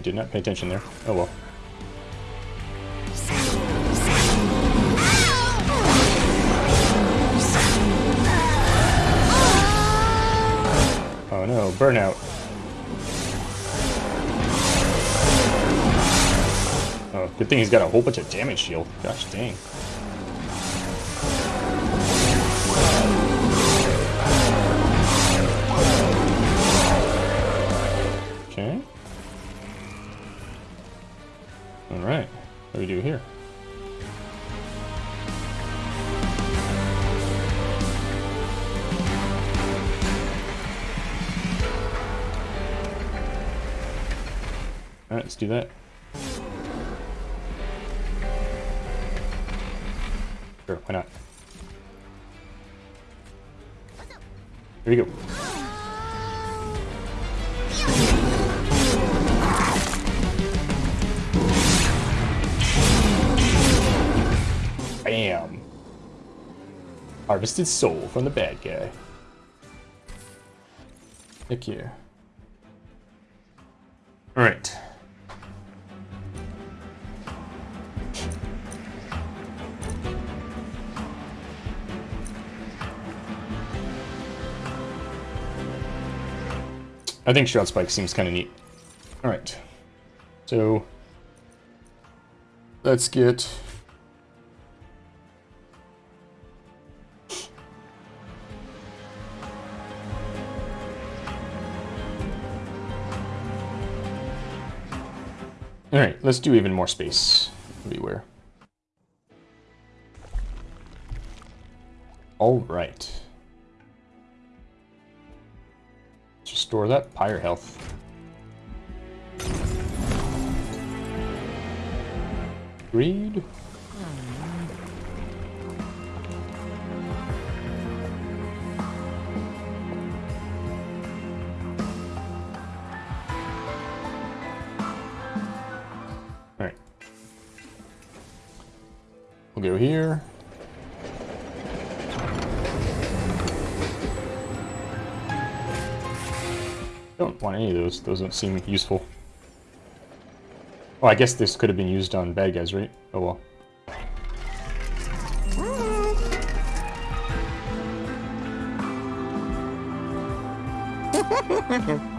Did not pay attention there. Oh well. Oh no, burnout. Oh, good thing he's got a whole bunch of damage shield. Gosh dang. That. Sure, why not? Here we go. Bam! Harvested soul from the bad guy. Heck yeah. I think Shroud Spike seems kind of neat. Alright. So, let's get... Alright, let's do even more space everywhere. Alright. Restore that pyre health. Greed. Alright. We'll go here. Want any of those. Those don't seem useful. Oh, I guess this could have been used on bad guys, right? Oh well.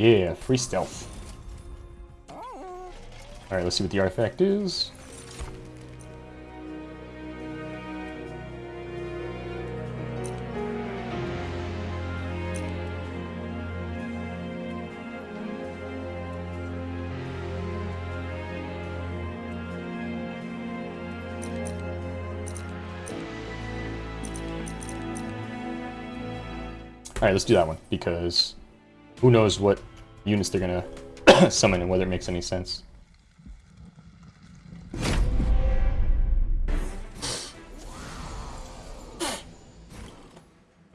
Yeah, free stealth. Alright, let's see what the artifact is. Alright, let's do that one, because who knows what units they're gonna summon and whether it makes any sense.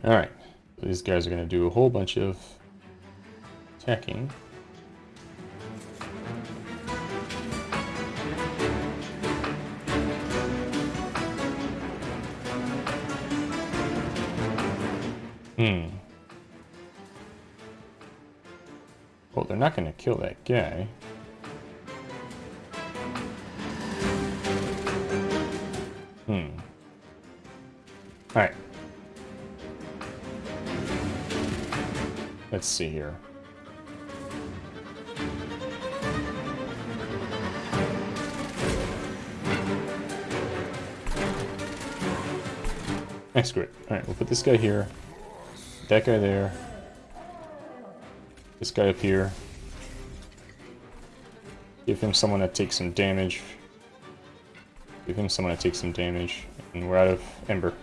Alright, these guys are gonna do a whole bunch of attacking. Kill that guy. Hmm. Alright. Let's see here. That's great. Alright, we'll put this guy here. That guy there. This guy up here. Give him someone that takes some damage. Give him someone that takes some damage. And we're out of Ember.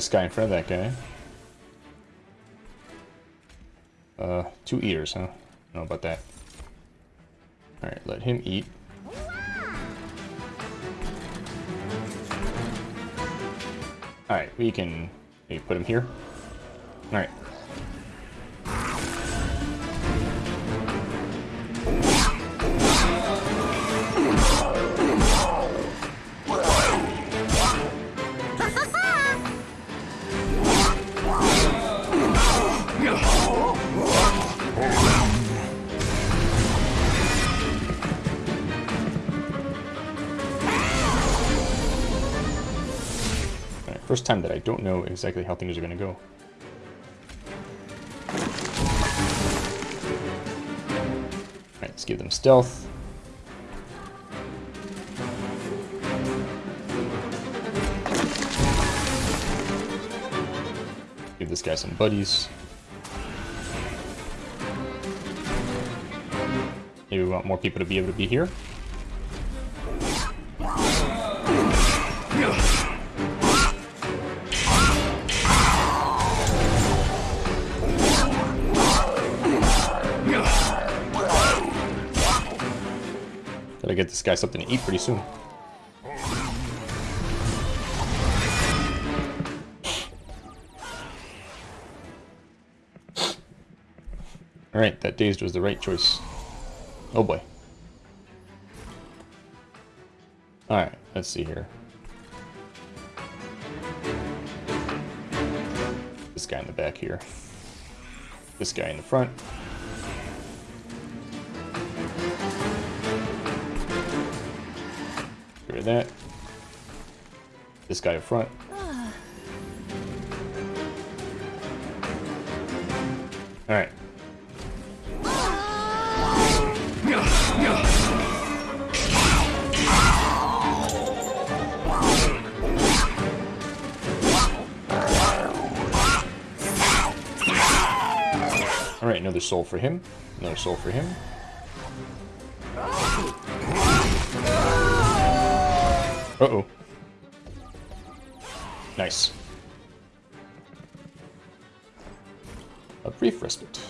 This guy in front of that guy. Uh, two eaters, huh? Know about that. Alright, let him eat. Alright, we can maybe put him here. Alright. Don't know exactly how things are going to go. Alright, let's give them stealth. Give this guy some buddies. Maybe we want more people to be able to be here. Something to eat pretty soon. Alright, that dazed was the right choice. Oh boy. Alright, let's see here. This guy in the back here. This guy in the front. Of that. This guy up front. Alright. Alright, another soul for him. Another soul for him. Uh-oh. Nice. A brief respite.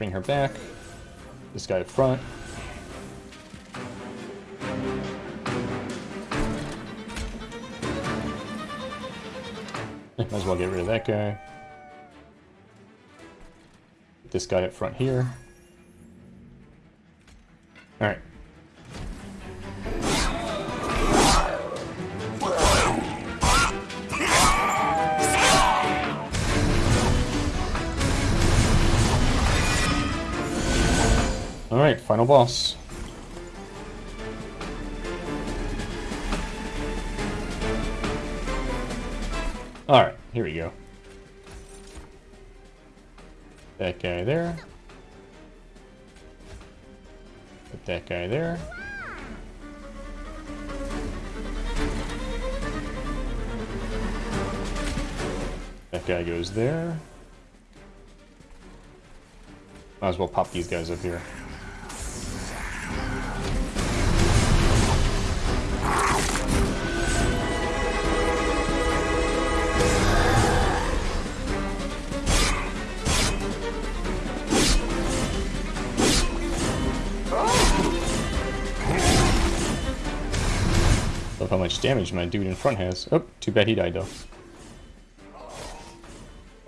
Bring her back. This guy up front. Might as well get rid of that guy. This guy up front here. Alright. Alright, final boss. Alright, here we go. That guy there. Put that guy there. That guy goes there. Might as well pop these guys up here. How much damage my dude in front has. Oh, too bad he died though.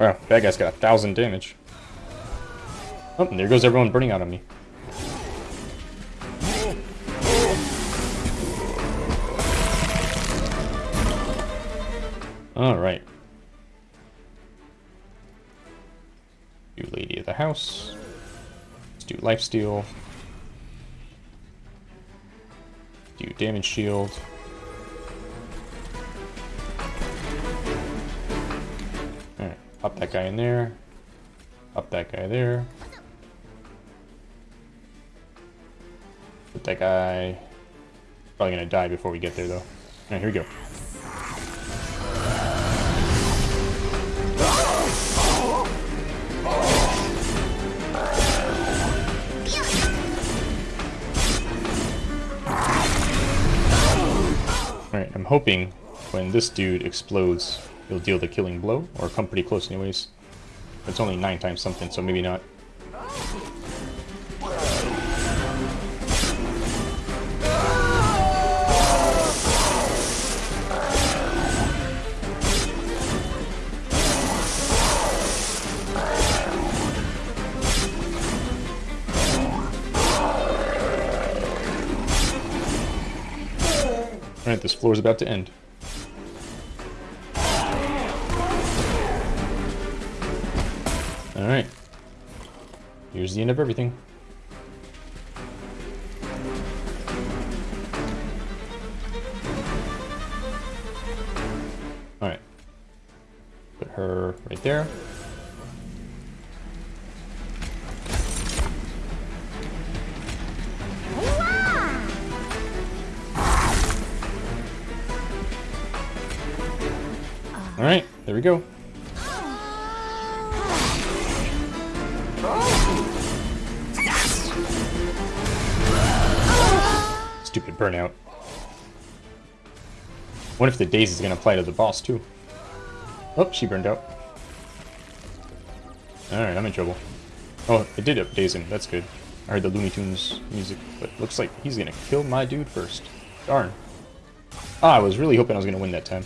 Wow, bad guy's got a thousand damage. Oh, there goes everyone burning out on me. Alright. Do Lady of the House. Let's do Lifesteal. Do Damage Shield. Pop that guy in there. Pop that guy there. Put that guy... Probably gonna die before we get there though. Alright, here we go. Alright, I'm hoping when this dude explodes, he'll deal the killing blow, or come pretty close anyways. It's only 9 times something, so maybe not. Alright, this floor is about to end. Here's the end of everything. What if the daze is gonna apply to the boss too? Oh, she burned out. Alright, I'm in trouble. Oh, it did up daze him, that's good. I heard the Looney Tunes music, but looks like he's gonna kill my dude first. Darn. Ah, I was really hoping I was gonna win that time.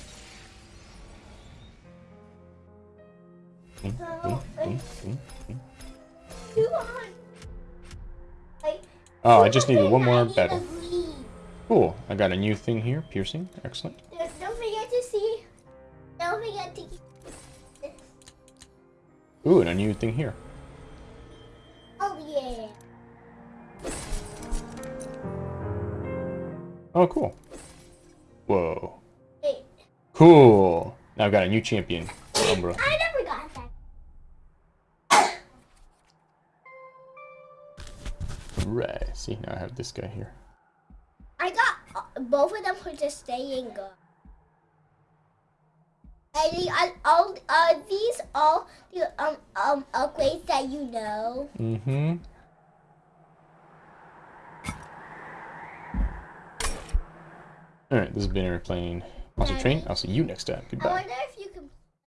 Oh, I just needed one more battle. Cool. I got a new thing here. Piercing. Excellent. Don't forget to see. Don't forget to. Ooh, and a new thing here. Oh yeah. Oh, cool. Whoa. Wait. Cool. Now I've got a new champion. Umbra. I never got that. Right. See, now I have this guy here. Uh, both of them for just staying good. And the, uh, all are these all the um um upgrades that you know? Mm-hmm. Alright, this has been airplane. Monster Train. I'll see you next time. I Goodbye. wonder if